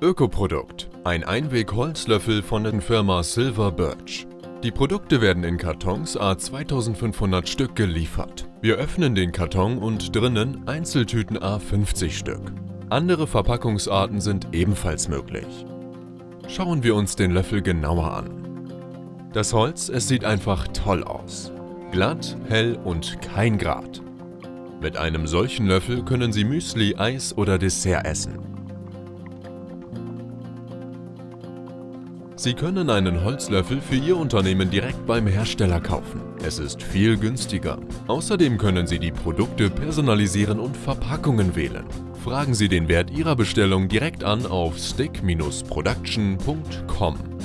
Ökoprodukt. Ein Einweg-Holzlöffel von der Firma Silver Birch. Die Produkte werden in Kartons a 2500 Stück geliefert. Wir öffnen den Karton und drinnen Einzeltüten a 50 Stück. Andere Verpackungsarten sind ebenfalls möglich. Schauen wir uns den Löffel genauer an. Das Holz, es sieht einfach toll aus. Glatt, hell und kein Grat. Mit einem solchen Löffel können Sie Müsli, Eis oder Dessert essen. Sie können einen Holzlöffel für Ihr Unternehmen direkt beim Hersteller kaufen. Es ist viel günstiger. Außerdem können Sie die Produkte personalisieren und Verpackungen wählen. Fragen Sie den Wert Ihrer Bestellung direkt an auf stick-production.com.